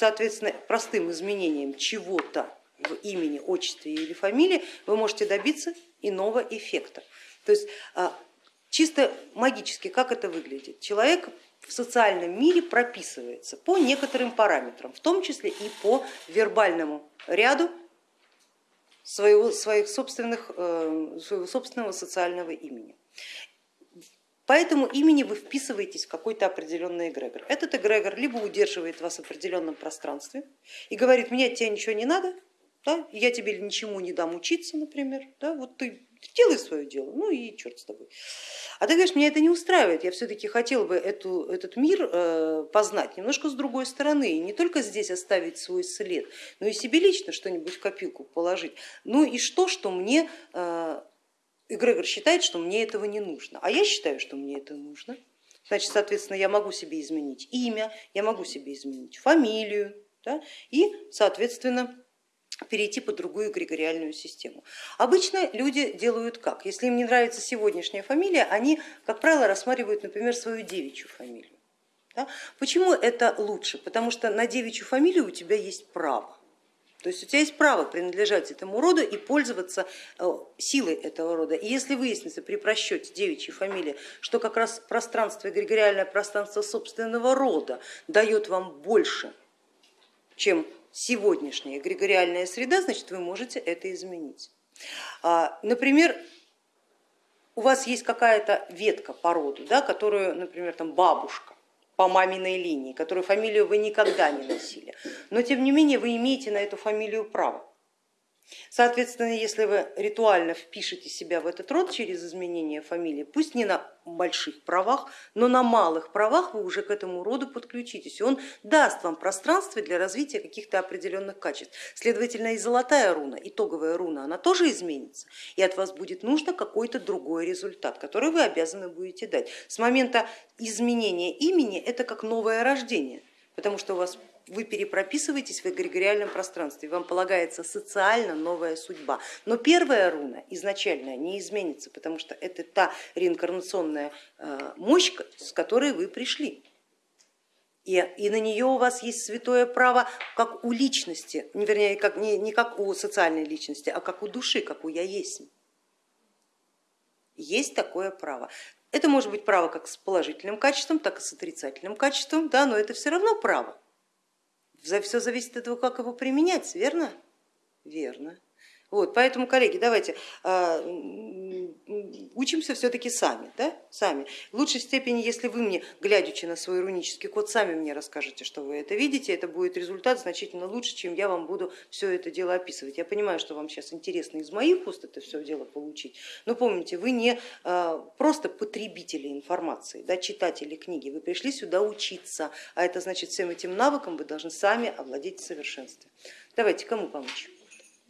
соответственно, простым изменением чего-то в имени, отчестве или фамилии вы можете добиться иного эффекта. То есть а, чисто магически как это выглядит? Человек в социальном мире прописывается по некоторым параметрам, в том числе и по вербальному ряду своего, своих собственных, э, своего собственного социального имени. По этому имени вы вписываетесь в какой-то определенный эгрегор. Этот эгрегор либо удерживает вас в определенном пространстве и говорит, мне от тебя ничего не надо, да, я тебе ничему не дам учиться, например, да, вот ты делай свое дело, ну и черт с тобой. А ты говоришь, меня это не устраивает, я все-таки хотел бы эту, этот мир э, познать немножко с другой стороны, и не только здесь оставить свой след, но и себе лично что-нибудь в копилку положить. Ну и что, что мне, э, эгрегор считает, что мне этого не нужно, а я считаю, что мне это нужно. Значит, соответственно, я могу себе изменить имя, я могу себе изменить фамилию да, и, соответственно, перейти под другую эгрегориальную систему. Обычно люди делают как? Если им не нравится сегодняшняя фамилия, они, как правило, рассматривают, например, свою девичью фамилию. Да? Почему это лучше? Потому что на девичью фамилию у тебя есть право. То есть у тебя есть право принадлежать этому роду и пользоваться э, силой этого рода. И если выяснится при просчете девичьей фамилии, что как раз пространство, эгрегориальное пространство собственного рода дает вам больше, чем сегодняшняя эгрегориальная среда, значит вы можете это изменить. А, например, у вас есть какая-то ветка по роду, да, которую, например, там бабушка по маминой линии, которую фамилию вы никогда не носили, но тем не менее вы имеете на эту фамилию право. Соответственно, если вы ритуально впишете себя в этот род через изменение фамилии, пусть не на больших правах, но на малых правах вы уже к этому роду подключитесь, он даст вам пространство для развития каких-то определенных качеств. Следовательно, и золотая руна, итоговая руна, она тоже изменится, и от вас будет нужно какой-то другой результат, который вы обязаны будете дать. С момента изменения имени это как новое рождение, потому что у вас вы перепрописываетесь в эгрегориальном пространстве, вам полагается социально новая судьба. Но первая руна изначально не изменится, потому что это та реинкарнационная э, мощь, с которой вы пришли. И, и на нее у вас есть святое право, как у личности, вернее, как, не, не как у социальной личности, а как у души, как у я есть. Есть такое право. Это может быть право как с положительным качеством, так и с отрицательным качеством, да, но это все равно право. Все зависит от того, как его применять, верно? Верно. Вот, поэтому, коллеги, давайте э, учимся все-таки сами, да? сами. В лучшей степени, если вы мне, глядячи на свой рунический код, сами мне расскажете, что вы это видите, это будет результат значительно лучше, чем я вам буду все это дело описывать. Я понимаю, что вам сейчас интересно из моих уст это все дело получить, но помните, вы не э, просто потребители информации, да, читатели книги, вы пришли сюда учиться, а это значит всем этим навыкам вы должны сами овладеть в совершенстве. Давайте, кому помочь?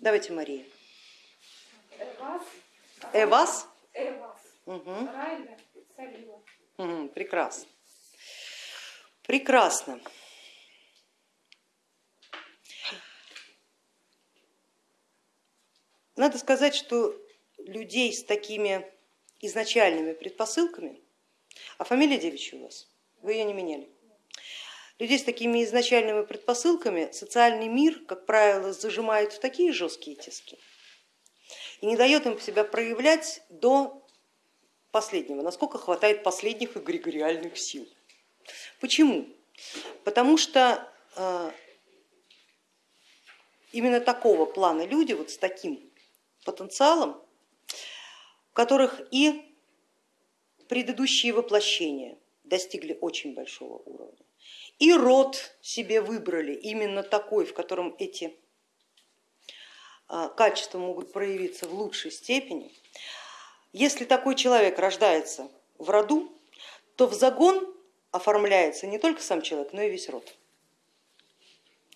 Давайте, Мария. Эвас. Эвас? Эвас. Угу. Салила. Угу, прекрасно. Прекрасно. Надо сказать, что людей с такими изначальными предпосылками, а фамилия девичья у вас, вы ее не меняли, людей с такими изначальными предпосылками социальный мир, как правило, зажимает в такие жесткие тиски и не дает им себя проявлять до последнего, насколько хватает последних эгрегориальных сил. Почему? Потому что э, именно такого плана люди, вот с таким потенциалом, у которых и предыдущие воплощения достигли очень большого уровня, и род себе выбрали именно такой, в котором эти а, качества могут проявиться в лучшей степени. Если такой человек рождается в роду, то в загон оформляется не только сам человек, но и весь род.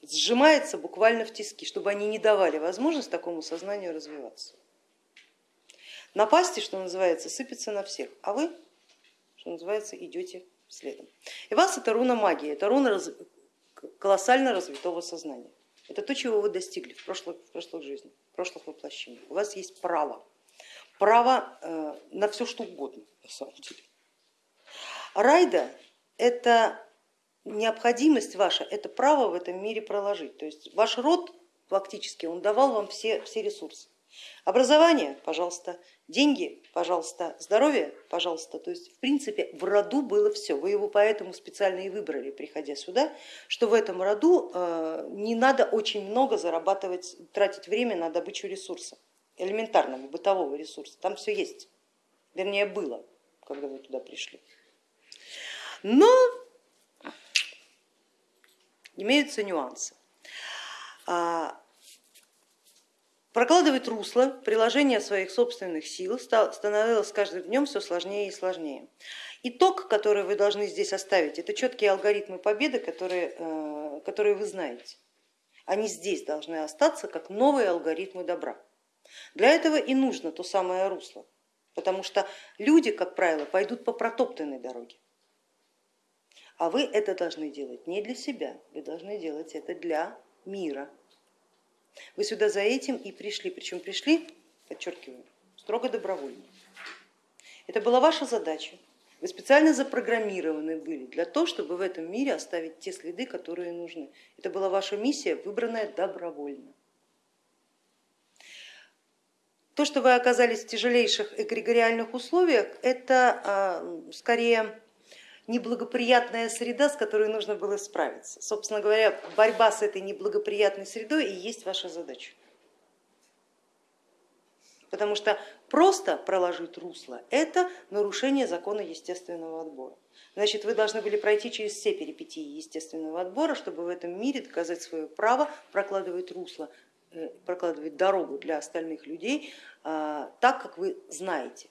Сжимается буквально в тиски, чтобы они не давали возможность такому сознанию развиваться. Напасти, что называется, сыпется на всех, а вы, что называется, идете следом. И вас это руна магии, это руна раз... колоссально развитого сознания. Это то, чего вы достигли в прошлых, в прошлых жизнях, в прошлых воплощениях. У вас есть право, право э, на все что угодно на самом деле. Райда это необходимость ваша это право в этом мире проложить. То есть ваш род фактически он давал вам все, все ресурсы. Образование, пожалуйста, деньги, пожалуйста, здоровье, пожалуйста. То есть в принципе в роду было все. Вы его поэтому специально и выбрали, приходя сюда, что в этом роду э, не надо очень много зарабатывать, тратить время на добычу ресурса, элементарного бытового ресурса. Там все есть, вернее было, когда вы туда пришли. Но имеются нюансы. Прокладывать русло приложение своих собственных сил становилось с каждым днем все сложнее и сложнее. Итог, который вы должны здесь оставить, это четкие алгоритмы победы, которые, э, которые вы знаете. Они здесь должны остаться как новые алгоритмы добра. Для этого и нужно то самое русло, потому что люди, как правило, пойдут по протоптанной дороге. А вы это должны делать не для себя, вы должны делать это для мира, вы сюда за этим и пришли, причем пришли, подчеркиваю, строго добровольно. Это была ваша задача. Вы специально запрограммированы были для того, чтобы в этом мире оставить те следы, которые нужны. Это была ваша миссия, выбранная добровольно. То, что вы оказались в тяжелейших эгрегориальных условиях, это а, скорее неблагоприятная среда, с которой нужно было справиться. Собственно говоря, борьба с этой неблагоприятной средой и есть ваша задача. Потому что просто проложить русло это нарушение закона естественного отбора. Значит, вы должны были пройти через все перипетии естественного отбора, чтобы в этом мире доказать свое право прокладывать русло, э, прокладывать дорогу для остальных людей а, так, как вы знаете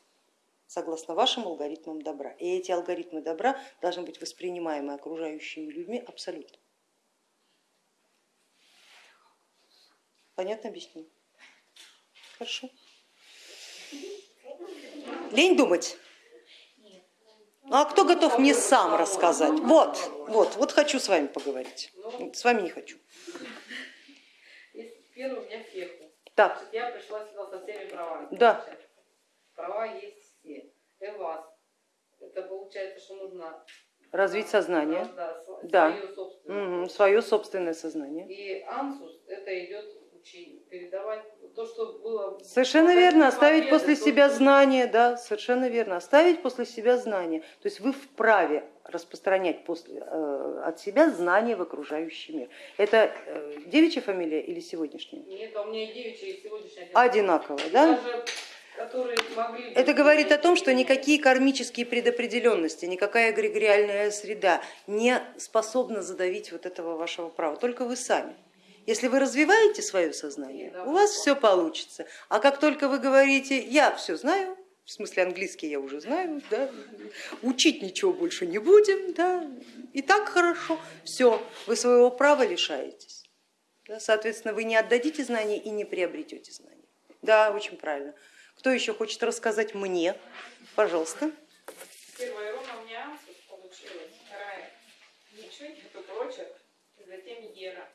согласно вашим алгоритмам добра. И эти алгоритмы добра должны быть воспринимаемы окружающими людьми абсолютно. Понятно объясню? Хорошо. Лень думать. А кто готов мне сам рассказать? Вот, вот, вот хочу с вами поговорить. С вами не хочу. Первый у меня феху. Так. Я пришла сюда со всеми правами. Да. Права есть ЭВАС. Это получается, что нужно развить сознание, да, да. Свое, собственное. Угу, свое собственное сознание. И ансус это идет учение, передавать то, что было. Совершенно верно, оставить победы, после то, себя что... знания, да, совершенно верно, оставить после себя знания. То есть вы вправе распространять после, э, от себя знания в окружающий мир. Это э, девичья фамилия или сегодняшняя? Нет, у меня и девичья, и сегодняшняя. Одинаково, да? Даже могли... Это говорит о том, что никакие кармические предопределенности, никакая эгрегориальная среда не способна задавить вот этого вашего права, только вы сами. Если вы развиваете свое сознание, у вас все получится. А как только вы говорите, я все знаю, в смысле английский я уже знаю, да, учить ничего больше не будем, да, и так хорошо, все, вы своего права лишаетесь. Да, соответственно, вы не отдадите знания и не приобретете знания. Да, очень правильно. Кто еще хочет рассказать мне? Пожалуйста. Первая руна у меня получилась, вторая ничего нету прочек, и затем Ера.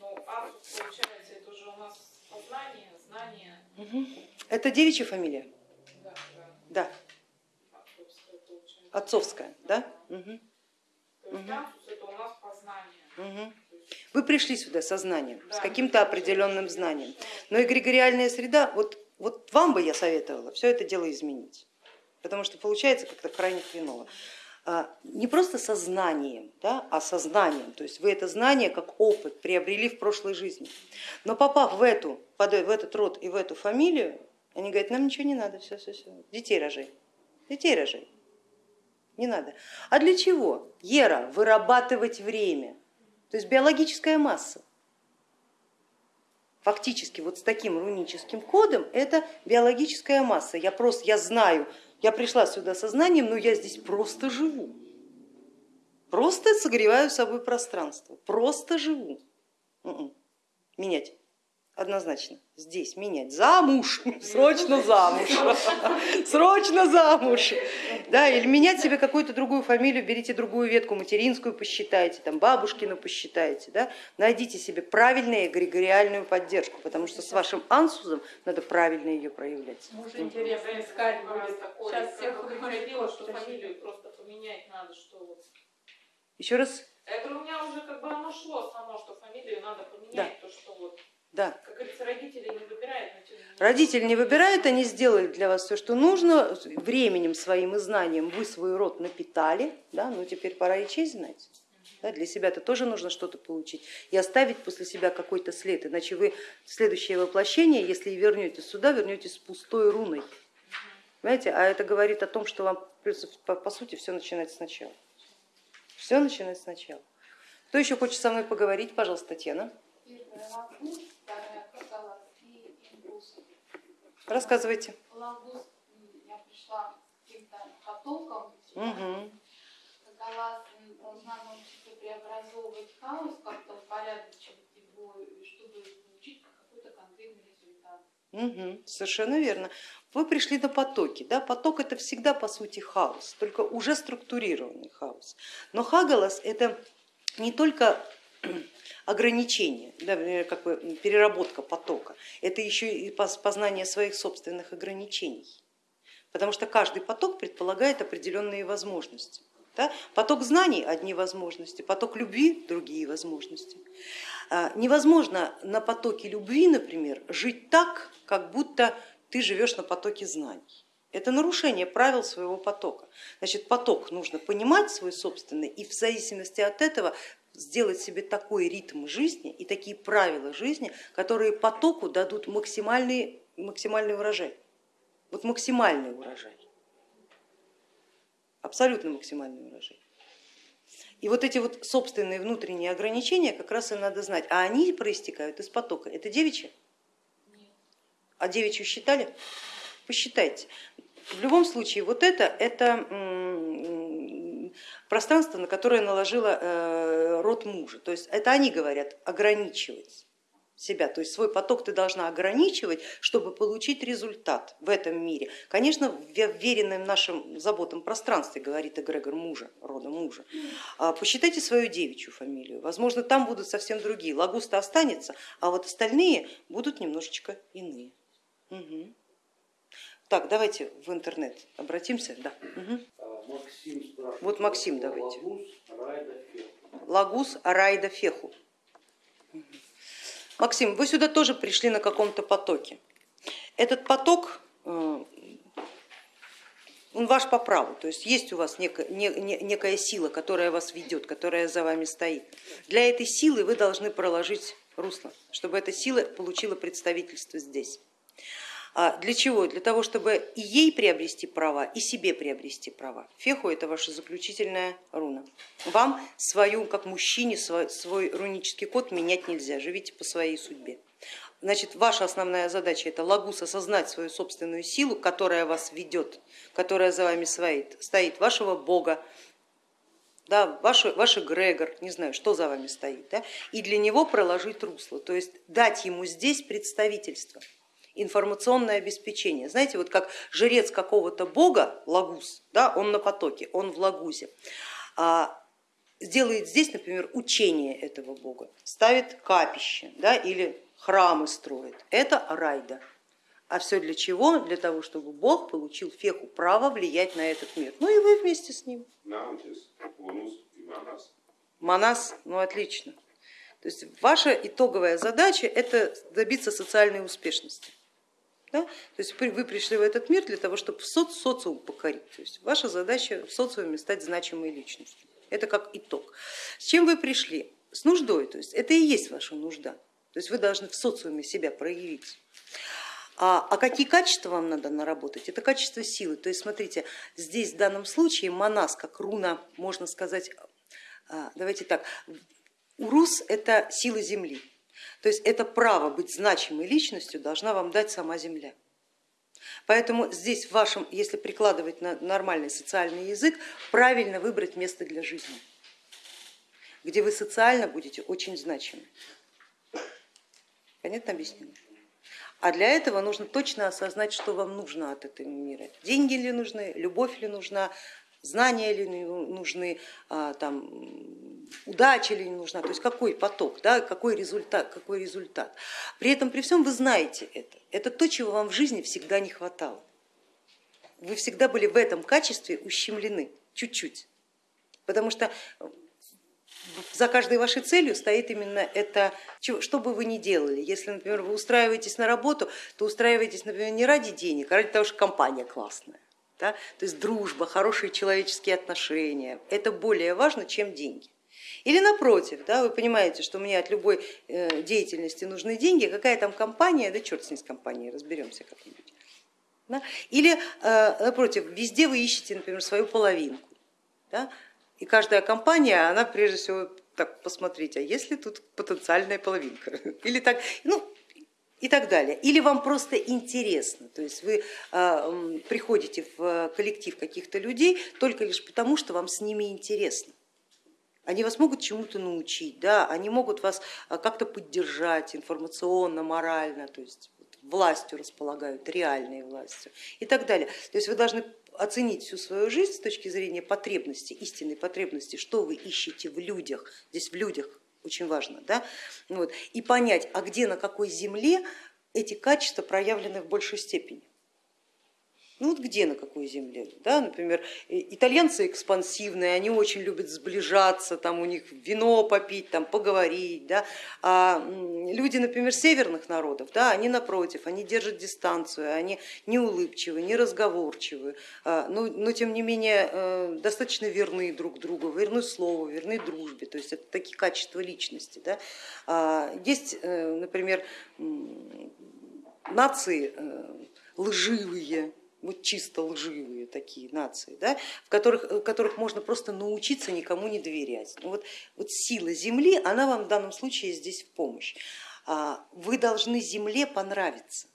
Ну, Ансус получается, это уже у нас познание, знание. Угу. Это девичья фамилия? Да, Да. да. Отцовская получается. Отцовская, да? да. Угу. То есть угу. Это у нас познание. Угу. Вы пришли сюда со знанием, да, с каким-то определенным знанием. Но эгрегориальная среда, вот вот вам бы я советовала все это дело изменить, потому что получается как-то крайне хреново. А, не просто сознанием, да, а сознанием, то есть вы это знание как опыт приобрели в прошлой жизни. Но попав в, эту, в этот род и в эту фамилию, они говорят, нам ничего не надо, все, все, все, детей рожай, детей рожай, не надо. А для чего? Ера, вырабатывать время, то есть биологическая масса фактически вот с таким руническим кодом, это биологическая масса. Я просто, я знаю, я пришла сюда сознанием, но я здесь просто живу. Просто согреваю собой пространство, просто живу. М-м. Менять однозначно здесь менять. Замуж, срочно замуж, срочно замуж. Да, или менять себе какую-то другую фамилию, берите другую ветку материнскую, посчитайте, там бабушкину посчитайте. Да? Найдите себе правильную эгрегориальную поддержку, потому что с вашим ансузом надо правильно ее проявлять. Может интересно искать будет. Сейчас всех что фамилию просто поменять надо, что вот. Еще раз? Я говорю, у меня уже как бы оно шло само, что фамилию надо поменять, то что вот, Да. как говорится, родители не выбирают, но. Родители не выбирают, они сделали для вас все, что нужно, временем своим и знанием вы свой род напитали, да, ну теперь пора и честь знать. Да, для себя-то тоже нужно что-то получить и оставить после себя какой-то след, иначе вы в следующее воплощение, если вернетесь сюда, вернетесь с пустой руной. Понимаете? А это говорит о том, что вам по, по сути все начинать сначала. Все начинать сначала. Кто еще хочет со мной поговорить, пожалуйста, Татьяна. Первая лагуз, вторая кагалас и ингус. Рассказывайте. Я пришла каким-то потоком, Угу. кагалас м, должна научиться преобразовывать хаос, как-то упорядочивать его, и чтобы получить какой-то конкретный результат. Мгм, совершенно верно. Вы пришли на потоки. Да? Поток это всегда по сути хаос, только уже структурированный хаос. Но хагалас это не только ограничение, да, например, как бы переработка потока, это еще и поз- познание своих собственных ограничений. Потому что каждый поток предполагает определенные возможности. Да? Поток знаний одни возможности, поток любви другие возможности. А, Невозможно на потоке любви, например, жить так, как будто ты живешь на потоке знаний. Это нарушение правил своего потока. Значит, поток нужно понимать свой собственный и в зависимости от этого сделать себе такой ритм жизни и такие правила жизни, которые потоку дадут максимальный, максимальный урожай. Вот максимальный урожай. Абсолютно максимальный урожай. И вот эти вот собственные внутренние ограничения как раз и надо знать, а они проистекают из потока. Это девичье? Нет. А девичью считали? Посчитайте. В любом случае, вот это, это пространство, на которое наложила э, род мужа. То есть это они говорят ограничивать себя, то есть свой поток ты должна ограничивать, чтобы получить результат в этом мире. Конечно, в веренном нашим заботам пространстве, говорит эгрегор мужа, рода мужа. А Посчитайте свою девичью фамилию, возможно, там будут совсем другие. Лагуста останется, а вот остальные будут немножечко иные. Мгм. Так, давайте в интернет обратимся. Да. А, Максим. Вот Максим давайте. Лагус, Арайда Феху. Максим, вы сюда тоже пришли на каком-то потоке. Этот поток, э, он ваш по праву, то есть есть у вас некая, не- не- некая сила, которая вас ведет, которая за вами стоит. Для этой силы вы должны проложить русло, чтобы эта сила получила представительство здесь. А для чего? Для того, чтобы и ей приобрести права, и себе приобрести права. Феху это ваша заключительная руна. Вам свою, как мужчине, свой, рунический код менять нельзя, живите по своей судьбе. Значит, ваша основная задача это лагус осознать свою собственную силу, которая вас ведет, которая за вами стоит, стоит вашего бога, да, ваш, ваш эгрегор, не знаю, что за вами стоит, да, и для него проложить русло, то есть дать ему здесь представительство информационное обеспечение. Знаете, вот как жрец какого-то бога, лагус, да, он на потоке, он в лагузе, а, сделает здесь, например, учение этого бога, ставит капище да, или храмы строит. Это райда. А все для чего? Для того, чтобы Бог получил феху право влиять на этот мир. Ну и вы вместе с ним. Манас, ну отлично. То есть ваша итоговая задача это добиться социальной успешности. Да? То есть вы пришли в этот мир для того, чтобы соц, социум покорить. То есть ваша задача в социуме стать значимой личностью. Это как итог. С чем вы пришли? С нуждой, то есть это и есть ваша нужда. То есть вы должны в социуме себя проявить. А, а какие качества вам надо наработать? Это качество силы. То есть смотрите, здесь в данном случае манас, как руна, можно сказать, а, давайте так, урус это сила земли. То есть это право быть значимой личностью должна вам дать сама земля. Поэтому здесь в вашем, если прикладывать на нормальный социальный язык, правильно выбрать место для жизни, где вы социально будете очень значимы. Понятно объяснение? А для этого нужно точно осознать, что вам нужно от этого мира. Деньги ли нужны, любовь ли нужна, знания ли нужны, а, там, удача ли нужна, то есть какой поток, да, какой, результат, какой результат. При этом, при всем вы знаете это. Это то, чего вам в жизни всегда не хватало. Вы всегда были в этом качестве ущемлены, чуть-чуть. Потому что за каждой вашей целью стоит именно это, что бы вы ни делали. Если, например, вы устраиваетесь на работу, то устраиваетесь, например, не ради денег, а ради того, что компания классная. Да? То есть дружба, хорошие человеческие отношения, это более важно, чем деньги. Или напротив, да, вы понимаете, что мне от любой э, деятельности нужны деньги, какая там компания, да черт с ней с компанией, разберемся как-нибудь. Да? Или э, напротив, везде вы ищете, например, свою половинку. Да? И каждая компания, она прежде всего так посмотреть, а есть ли тут потенциальная половинка? Или так, ну, и так далее. Или вам просто интересно, то есть вы м, приходите в коллектив каких-то людей только лишь потому, что вам с ними интересно. Они вас могут чему-то научить, да, они могут вас а, как-то поддержать информационно, морально, то есть властью располагают, реальной властью и так далее. То есть вы должны оценить всю свою жизнь с точки зрения потребности, истинной потребности, что вы ищете в людях, здесь в людях очень важно, да, вот, и понять, а где, на какой земле эти качества проявлены в большей степени. Ну вот где, на какой земле? Да, например, итальянцы экспансивные, они очень любят сближаться, там у них вино попить, там, поговорить. Да? А люди, например, северных народов, да, они напротив, они держат дистанцию, они не улыбчивы, не разговорчивы, а, но, но тем не менее э, достаточно верны друг другу, верны слову, верны дружбе. То есть это такие качества личности. Да? А, Есть, э, например, нации э, лживые, вот чисто лживые такие нации, да, в которых, в которых можно просто научиться никому не доверять. Ну вот, вот сила Земли, она вам в данном случае здесь в помощь. А, Вы должны Земле понравиться.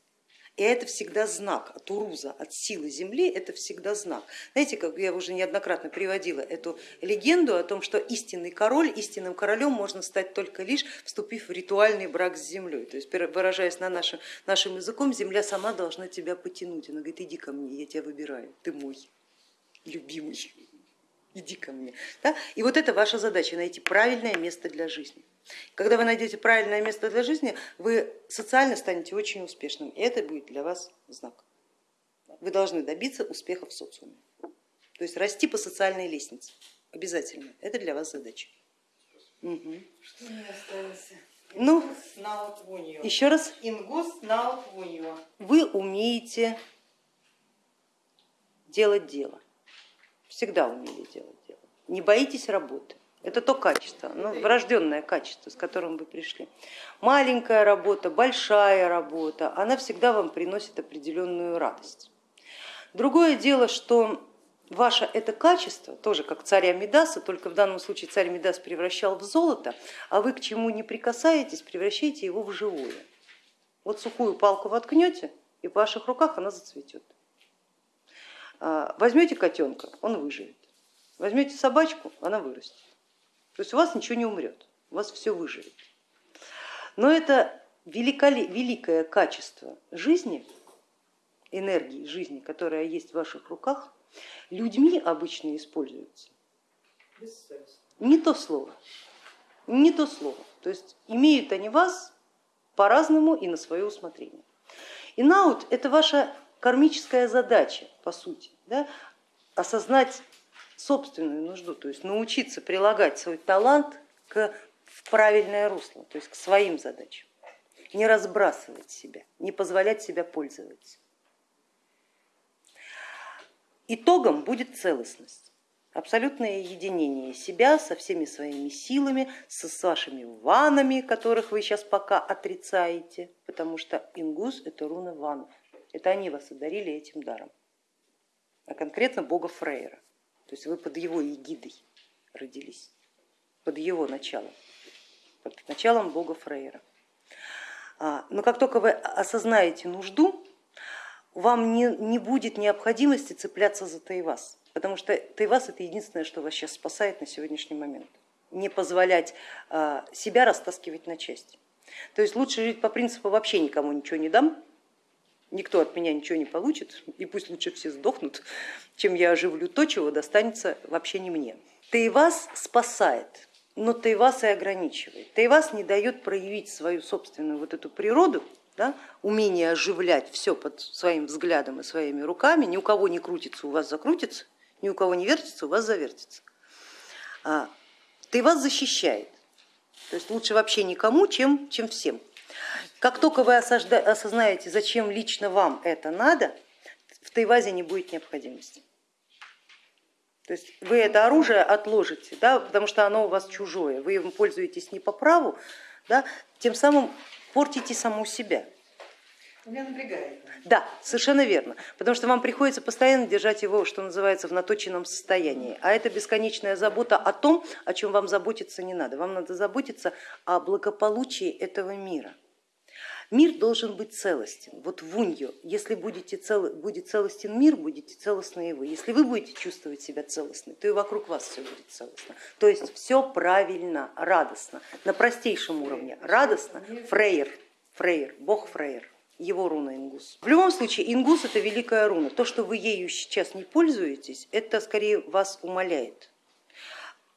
И это всегда знак от уруза, от силы Земли, это всегда знак. Знаете, как я уже неоднократно приводила эту легенду о том, что истинный король, истинным королем можно стать только лишь вступив в ритуальный брак с землей. То есть выражаясь на нашем, нашим языком, земля сама должна тебя потянуть. Она говорит, иди ко мне, я тебя выбираю, ты мой любимый, иди ко мне. Да? И вот это ваша задача, найти правильное место для жизни. Когда вы найдете правильное место для жизни, вы социально станете очень успешным, и это будет для вас знак. Вы должны добиться успеха в социуме, то есть расти по социальной лестнице, обязательно, это для вас задача. Мгм. Что мне осталось? Ну, еще раз, Ингус на вы умеете делать дело, всегда умели делать дело, не боитесь работы. Это то качество, ну, врожденное качество, с которым вы пришли. Маленькая работа, большая работа, она всегда вам приносит определенную радость. Другое дело, что ваше это качество, тоже как царя Мидаса, только в данном случае царь Мидас превращал в золото, а вы к чему не прикасаетесь, превращаете его в живое. Вот сухую палку воткнете, и в ваших руках она зацветет. А, Возьмете котенка, он выживет. Возьмете собачку, она вырастет. То есть у вас ничего не умрет, у вас все выживет. Но это великоле- великое качество жизни, энергии жизни, которая есть в ваших руках, людьми обычно используется не то слово, не то слово. То есть имеют они вас по-разному и на свое усмотрение. И наут это ваша кармическая задача, по сути, да? осознать собственную нужду, то есть научиться прилагать свой талант к, в правильное русло, то есть к своим задачам, не разбрасывать себя, не позволять себя пользоваться. Итогом будет целостность, абсолютное единение себя со всеми своими силами, со, с вашими ванами, которых вы сейчас пока отрицаете, потому что ингус это руна ванов, это они вас одарили этим даром, а конкретно бога Фрейра, то есть вы под его эгидой родились, под его началом, под началом бога Фрейра. А, Но как только вы осознаете нужду, вам не, не будет необходимости цепляться за Тайвас, потому что Тайвас это единственное, что вас сейчас спасает на сегодняшний момент. Не позволять а, себя растаскивать на части. То есть лучше жить по принципу вообще никому ничего не дам, никто от меня ничего не получит, и пусть лучше все сдохнут, чем я оживлю то, чего достанется вообще не мне. Тайвас спасает, но Тайвас и ограничивает. Тайвас не дает проявить свою собственную вот эту природу, да, умение оживлять все под своим взглядом и своими руками, ни у кого не крутится, у вас закрутится, ни у кого не вертится, у вас завертится. А, и вас защищает. То есть лучше вообще никому, чем, чем всем. Как только вы осознаете, зачем лично вам это надо, в Тайвазе не будет необходимости. То есть вы это оружие отложите, да, потому что оно у вас чужое, вы им пользуетесь не по праву, да, тем самым портите саму себя. Меня напрягает. Да, совершенно верно, потому что вам приходится постоянно держать его, что называется, в наточенном состоянии, а это бесконечная забота о том, о чем вам заботиться не надо. Вам надо заботиться о благополучии этого мира. Мир должен быть целостен. Вот в унью, если будете цел, будет целостен мир, будете целостны и вы. Если вы будете чувствовать себя целостной, то и вокруг вас все будет целостно. То есть все правильно, радостно, на простейшем уровне. Радостно, Фрейер, Фрейер, бог Фрейер его руна Ингус. В любом случае, Ингус это великая руна. То, что вы ею сейчас не пользуетесь, это скорее вас умаляет.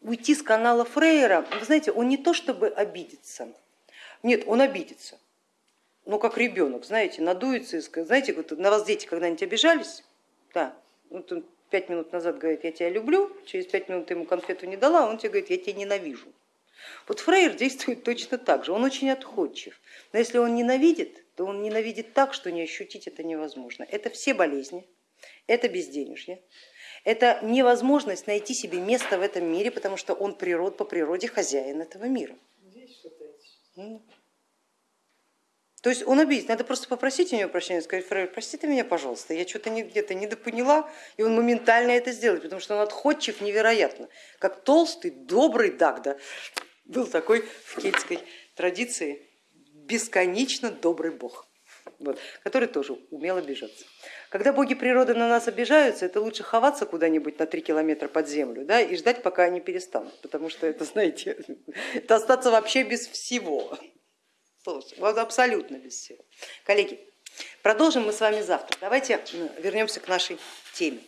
Уйти с канала Фрейера, вы знаете, он не то чтобы обидится, нет, он обидится, ну как ребенок, знаете, надуется и скажет, знаете, вот на вас дети когда-нибудь обижались? Да, вот он пять минут назад говорит, я тебя люблю, через пять минут ты ему конфету не дала, он тебе говорит, я тебя ненавижу. Вот Фрейер действует точно так же, он очень отходчив, но если он ненавидит, то он ненавидит так, что не ощутить это невозможно. Это все болезни, это безденежье, это невозможность найти себе место в этом мире, потому что он природ, по природе хозяин этого мира. Здесь что-то То есть он обидит, надо просто попросить у него прощения, сказать, Фрейр, прости ты меня, пожалуйста, я что-то где-то недопоняла, и он моментально это сделает, потому что он отходчив невероятно, как толстый, добрый Дагда. Был такой в кельтской традиции бесконечно добрый бог, вот, который тоже умел обижаться. Когда боги природы на нас обижаются, это лучше ховаться куда-нибудь на три километра под землю да, и ждать, пока они перестанут, потому что это, знаете, это остаться вообще без всего. Вот абсолютно без всего. Коллеги, продолжим мы с вами завтра. Давайте вернемся к нашей теме.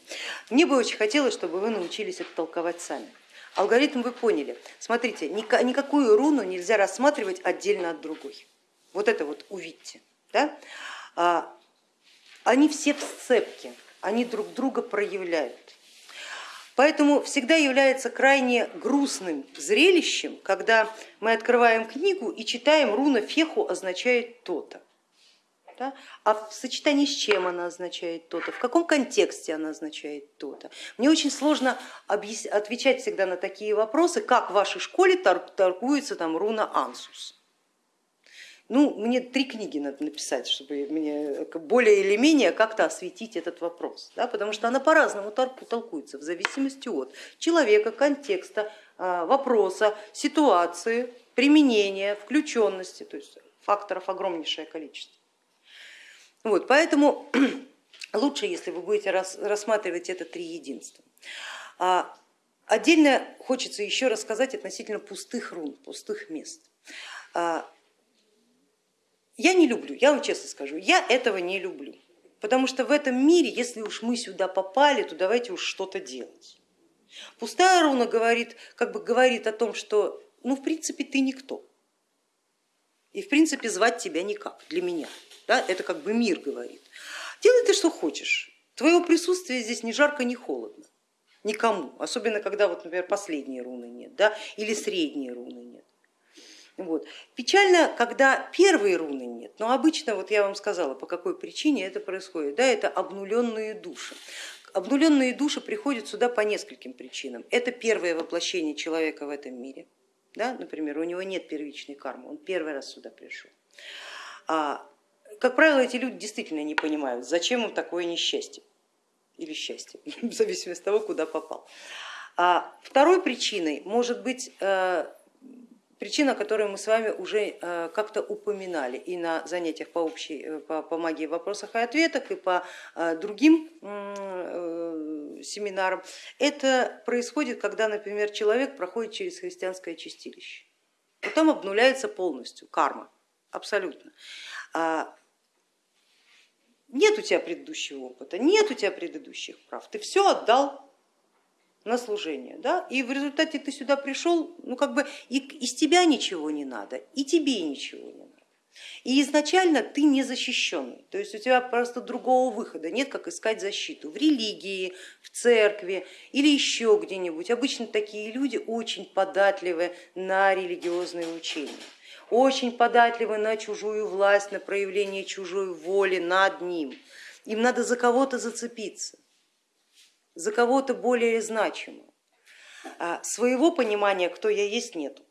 Мне бы очень хотелось, чтобы вы научились это толковать сами. Алгоритм вы поняли. Смотрите, никакую руну нельзя рассматривать отдельно от другой. Вот это вот увидьте. Да? Они все в сцепке, они друг друга проявляют. Поэтому всегда является крайне грустным зрелищем, когда мы открываем книгу и читаем руна феху означает то-то. Да? А в сочетании с чем она означает то-то, в каком контексте она означает то-то. Мне очень сложно отвечать всегда на такие вопросы, как в вашей школе торгуется там руна ансус. Ну, мне три книги надо написать, чтобы мне более или менее как-то осветить этот вопрос, да, потому что она по-разному толкуется в зависимости от человека, контекста, а, вопроса, ситуации, применения, включенности, то есть факторов огромнейшее количество. Вот, поэтому лучше, если вы будете рассматривать это три единства. А, отдельно хочется еще рассказать относительно пустых рун, пустых мест. Я не люблю, я вам честно скажу, я этого не люблю. Потому что в этом мире, если уж мы сюда попали, то давайте уж что-то делать. Пустая руна говорит, как бы говорит о том, что ну в принципе ты никто. И в принципе звать тебя никак для меня. Да? Это как бы мир говорит. Делай ты что хочешь. Твоего присутствия здесь ни жарко, ни холодно. Никому. Особенно когда, вот, например, последние руны нет да? или средние руны нет. Вот. Печально, когда первые руны нет, но обычно, вот я вам сказала, по какой причине это происходит, да, это обнуленные души. Обнуленные души приходят сюда по нескольким причинам. Это первое воплощение человека в этом мире, да, например, у него нет первичной кармы, он первый раз сюда пришел. А, как правило, эти люди действительно не понимают, зачем им такое несчастье или счастье, в зависимости от того, куда попал. А второй причиной может быть э, Причина, которую мы с вами уже э, как-то упоминали и на занятиях по, общей, э, по, по магии вопросах и ответах, и по э, другим семинарам, это происходит, когда, например, человек проходит через христианское чистилище. Вот там обнуляется полностью карма, абсолютно. А, нет у тебя предыдущего опыта, нет у тебя предыдущих прав, ты все отдал на служение. Да? И в результате ты сюда пришел, ну как бы и из тебя ничего не надо, и тебе ничего не надо. И изначально ты не защищенный, то есть у тебя просто другого выхода нет, как искать защиту в религии, в церкви или еще где-нибудь. Обычно такие люди очень податливы на религиозные учения, очень податливы на чужую власть, на проявление чужой воли над ним. Им надо за кого-то зацепиться, за кого-то более значимого. А своего понимания, кто я есть, нету.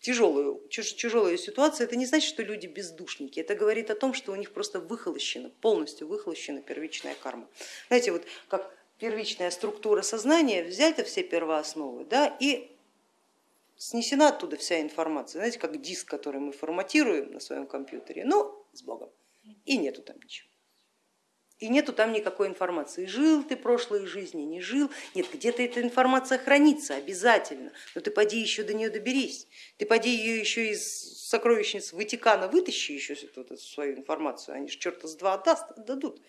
Тяжелую, тяжелая ситуация, это не значит, что люди бездушники, это говорит о том, что у них просто выхолощена, полностью выхолощена первичная карма. Знаете, вот как первичная структура сознания, взять все первоосновы да, и снесена оттуда вся информация, знаете, как диск, который мы форматируем на своем компьютере, но с Богом, и нету там ничего и нету там никакой информации. Жил ты прошлой жизни, не жил. Нет, где-то эта информация хранится обязательно, но ты поди еще до нее доберись. Ты поди ее еще из сокровищниц Ватикана вытащи еще эту, свою информацию, они же черта с два отдаст, отдадут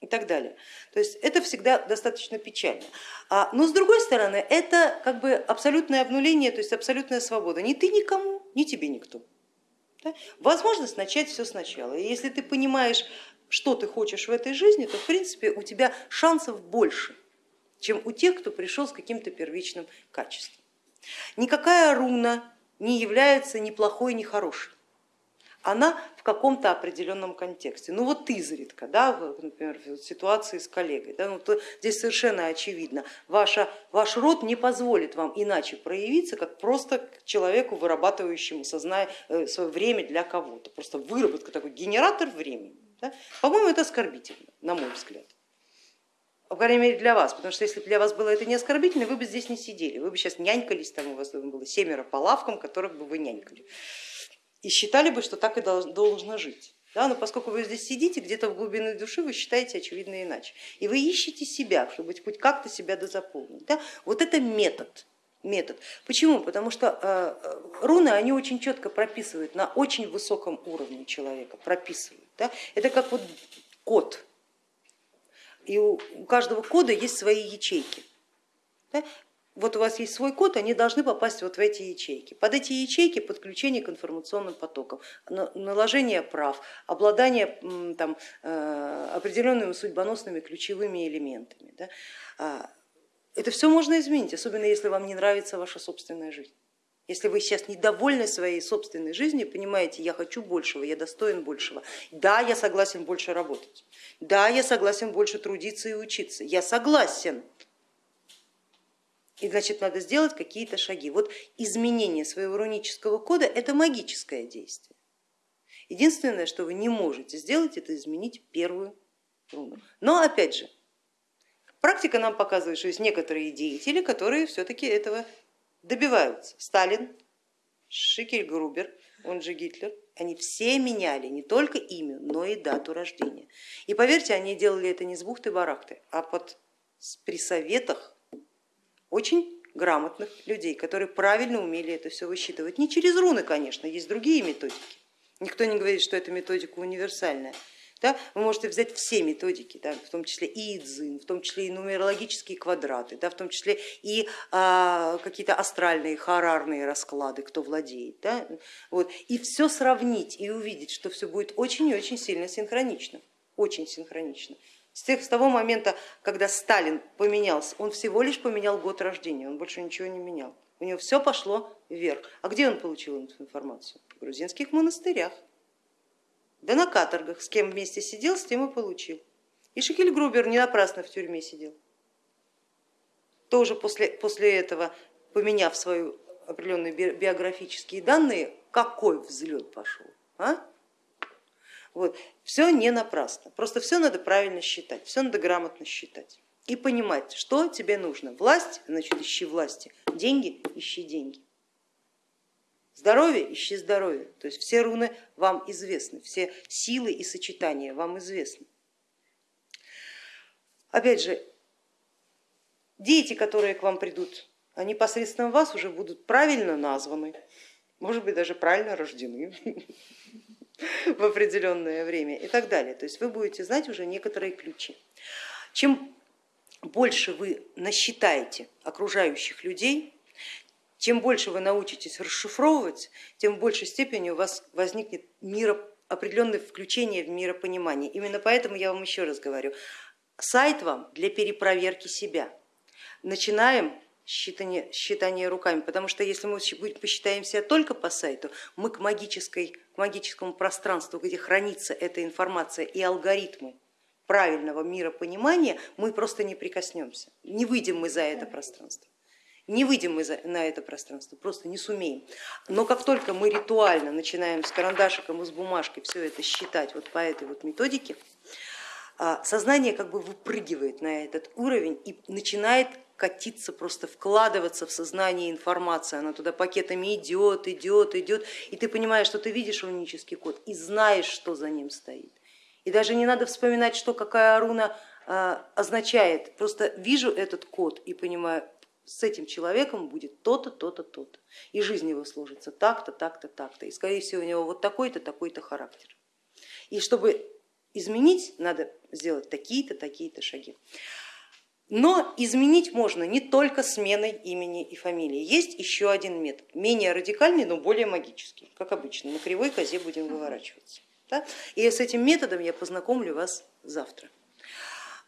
и так далее. То есть это всегда достаточно печально. А, но с другой стороны, это как бы абсолютное обнуление, то есть абсолютная свобода. Ни ты никому, ни тебе никто. Возможность начать все сначала. И если ты понимаешь что ты хочешь в этой жизни, то в принципе у тебя шансов больше, чем у тех, кто пришел с каким-то первичным качеством. Никакая руна не является ни плохой, ни хорошей. Она в каком-то определенном контексте. Ну вот изредка, да, например, в ситуации с коллегой, да, ну, то здесь совершенно очевидно, ваша, ваш род не позволит вам иначе проявиться, как просто человеку, вырабатывающему сознание, э, свое время для кого-то. Просто выработка, такой генератор времени. Да? По-моему, это оскорбительно, на мой взгляд. По крайней мере для вас, потому что если бы для вас было это не оскорбительно, вы бы здесь не сидели, вы бы сейчас нянькались, там у вас было семеро по лавкам, которых бы вы нянькали. И считали бы, что так и должно жить. Да, но поскольку вы здесь сидите, где-то в глубине души вы считаете очевидно иначе. И вы ищете себя, чтобы хоть как-то себя дозаполнить. Да? Вот это метод. метод. Почему? Потому что э, руны они очень четко прописывают на очень высоком уровне человека, прописывают. Да? Это как вот код, и у каждого кода есть свои ячейки. Да? Вот у вас есть свой код, они должны попасть вот в эти ячейки. Под эти ячейки подключение к информационным потокам, наложение прав, обладание там, э, определенными судьбоносными ключевыми элементами. Да? А, это все можно изменить, особенно если вам не нравится ваша собственная жизнь. Если вы сейчас недовольны своей собственной жизнью, понимаете, я хочу большего, я достоин большего, да, я согласен больше работать, да, я согласен больше трудиться и учиться, я согласен. И значит, надо сделать какие-то шаги. Вот изменение своего рунического кода это магическое действие. Единственное, что вы не можете сделать, это изменить первую руну. Но опять же, практика нам показывает, что есть некоторые деятели, которые все-таки этого добиваются. Сталин, Шикель Грубер, он же Гитлер, они все меняли не только имя, но и дату рождения. И поверьте, они делали это не с бухты-барахты, а под, при советах очень грамотных людей, которые правильно умели это все высчитывать. Не через руны, конечно, есть другие методики. Никто не говорит, что эта методика универсальная. Да? Вы можете взять все методики, да, в том числе и идзин, в том числе и нумерологические квадраты, да, в том числе и а, какие-то астральные, харарные расклады, кто владеет. Да? Вот. И все сравнить и увидеть, что все будет очень и очень сильно синхронично, очень синхронично. С, тех, с того момента, когда Сталин поменялся, он всего лишь поменял год рождения, он больше ничего не менял. У него все пошло вверх. А где он получил эту информацию? В грузинских монастырях. Да на каторгах, с кем вместе сидел, с тем и получил. И Шекель Грубер не напрасно в тюрьме сидел. Тоже после, после этого, поменяв свои определенные биографические данные, какой взлет пошел. А? Вот. Все не напрасно, просто все надо правильно считать, все надо грамотно считать и понимать, что тебе нужно. Власть, значит ищи власти, деньги, ищи деньги. Здоровье, ищи здоровье. То есть все руны вам известны, все силы и сочетания вам известны. Опять же, дети, которые к вам придут, они посредством вас уже будут правильно названы, может быть даже правильно рождены в определенное время и так далее. То есть вы будете знать уже некоторые ключи. Чем больше вы насчитаете окружающих людей, Чем больше вы научитесь расшифровывать, тем в большей степени у вас возникнет миро, определенное включение в миропонимание. Именно поэтому я вам еще раз говорю, сайт вам для перепроверки себя. Начинаем считание, считание руками, потому что если мы посчитаем себя только по сайту, мы к, магической, к магическому пространству, где хранится эта информация и алгоритмы правильного миропонимания, мы просто не прикоснемся, не выйдем мы за это пространство. Не выйдем мы на это пространство, просто не сумеем. Но как только мы ритуально начинаем с карандашиком и с бумажкой все это считать вот по этой вот методике, а, сознание как бы выпрыгивает на этот уровень и начинает катиться, просто вкладываться в сознание информация, она туда пакетами идет, идет, идет, и ты понимаешь, что ты видишь рунический код и знаешь, что за ним стоит. И даже не надо вспоминать, что какая руна а, означает, просто вижу этот код и понимаю, с этим человеком будет то-то, то-то, то-то. И жизнь его сложится так-то, так-то, так-то. И скорее всего у него вот такой-то, такой-то характер. И чтобы изменить, надо сделать такие-то, такие-то шаги. Но изменить можно не только сменой имени и фамилии. Есть еще один метод, менее радикальный, но более магический, как обычно. На кривой козе будем выворачиваться. Да? И с этим методом я познакомлю вас завтра.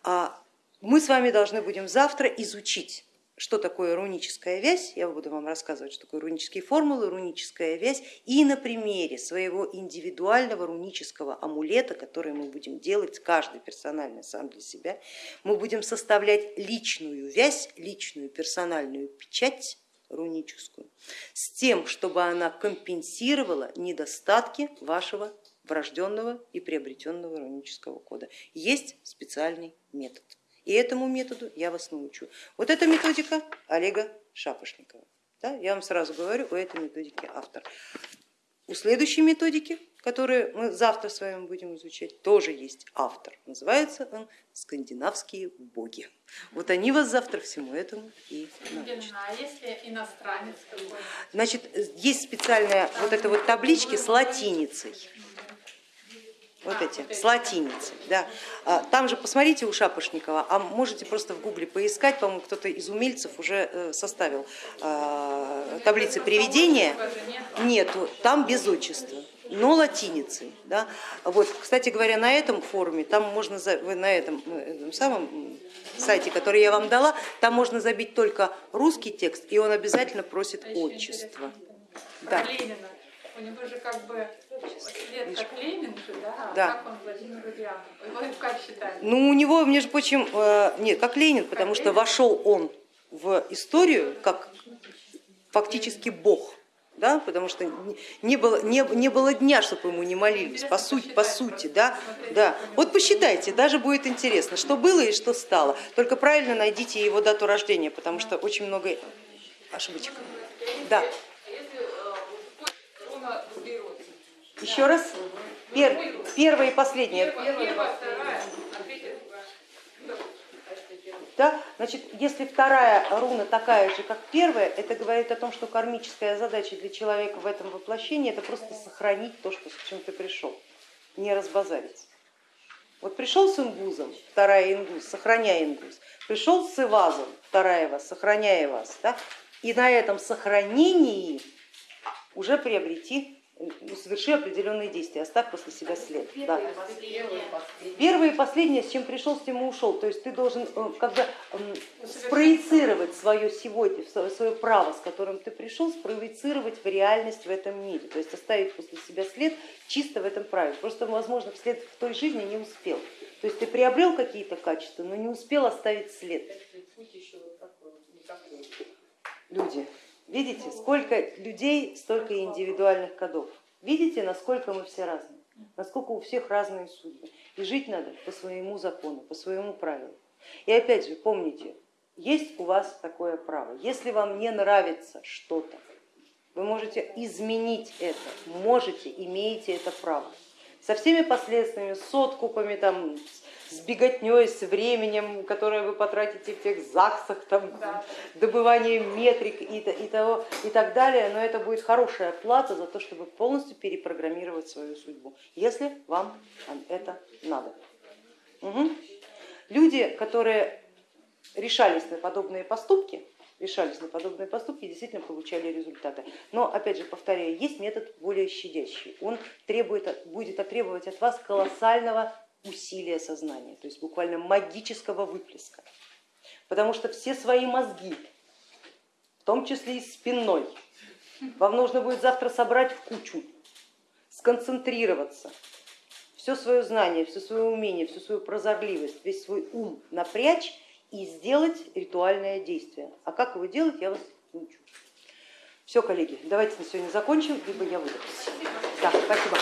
А мы с вами должны будем завтра изучить что такое руническая вязь, я буду вам рассказывать, что такое рунические формулы, руническая вязь, и на примере своего индивидуального рунического амулета, который мы будем делать, каждый персонально сам для себя, мы будем составлять личную вязь, личную персональную печать руническую, с тем, чтобы она компенсировала недостатки вашего врожденного и приобретенного рунического кода. Есть специальный метод. И этому методу я вас научу. Вот эта методика Олега Шапошникова. Да, я вам сразу говорю, у этой методики автор. У следующей методики, которую мы завтра с вами будем изучать, тоже есть автор. Называется он «Скандинавские боги». Вот они вас завтра всему этому и научат. А если иностранец? Значит, есть специальная вот эта вот таблички с латиницей вот эти, с латиницей. Да. А, там же посмотрите у Шапошникова, а можете просто в гугле поискать, по-моему, кто-то из умельцев уже э, составил а, таблицы приведения. Нету, там без отчества но латиницей. Да? Вот, кстати говоря, на этом форуме, там можно, на этом, этом самом сайте, который я вам дала, там можно забить только русский текст, и он обязательно просит отчество. Да. У него же как бы Свет как Ленин же, да? да. Как он Владимир Ульянов? Его как считают? Ну у него, между прочим, э, нет, как Ленин, потому как что Ленин? вошел он в историю как фактически бог. Да, потому что не было, не, не было дня, чтобы ему не молились, по сути, по сути, да, да. Вот посчитайте, даже будет интересно, что было и что стало. Только правильно найдите его дату рождения, потому что очень много ошибочек. Да. Еще раз. Пер, первая и последняя. Да? Значит, если вторая руна такая же, как первая, это говорит о том, что кармическая задача для человека в этом воплощении это просто сохранить то, что, с чем ты пришел, не разбазариться. Вот пришел с ингузом, вторая ингуз, сохраняя ингуз, пришел с ивазом, вторая вас, сохраняя вас, да? и на этом сохранении уже приобрети соверши определенные действия, оставь после себя след. Да. Первое и последнее, с чем пришел, с тем и ушел. То есть ты должен э, как бы спроецировать свое сегодня, свое право, с которым ты пришел, спроецировать в реальность в этом мире. То есть оставить после себя след чисто в этом праве. Просто, возможно, вслед в той жизни не успел. То есть ты приобрел какие-то качества, но не успел оставить след. Люди, Видите, сколько людей, столько индивидуальных кодов. Видите, насколько мы все разные, насколько у всех разные судьбы. И жить надо по своему закону, по своему правилу. И опять же, помните, есть у вас такое право. Если вам не нравится что-то, вы можете изменить это, можете, имеете это право. Со всеми последствиями, с откупами, там, с беготней, с временем, которое вы потратите в тех ЗАГСах, там, да. добыванием метрик и, и, того, и так далее, но это будет хорошая плата за то, чтобы полностью перепрограммировать свою судьбу, если вам это надо. Угу. Люди, которые решались на подобные поступки, решались на подобные поступки, действительно получали результаты. Но, опять же, повторяю, есть метод более щадящий. Он требует, будет требовать от вас колоссального усилия сознания, то есть буквально магического выплеска. Потому что все свои мозги, в том числе и спинной, вам нужно будет завтра собрать в кучу, сконцентрироваться, все свое знание, все свое умение, всю свою прозорливость, весь свой ум напрячь и сделать ритуальное действие. А как его делать, я вас научу. Все, коллеги, давайте на сегодня закончим, либо я выдохнусь. Да, спасибо.